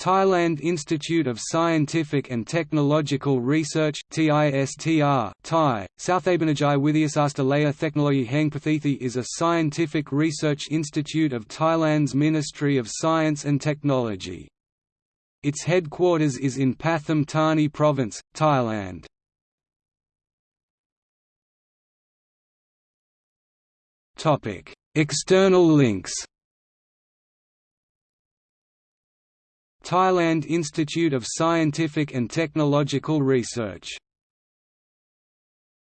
Thailand Institute of Scientific and Technological Research TISTR Thai, Southabenajai Widyasastalaya Technology Hangpathithi is a scientific research institute of Thailand's Ministry of Science and Technology. Its headquarters is in Pathum Thani Province, Thailand. Topic: External links Thailand Institute of Scientific and Technological Research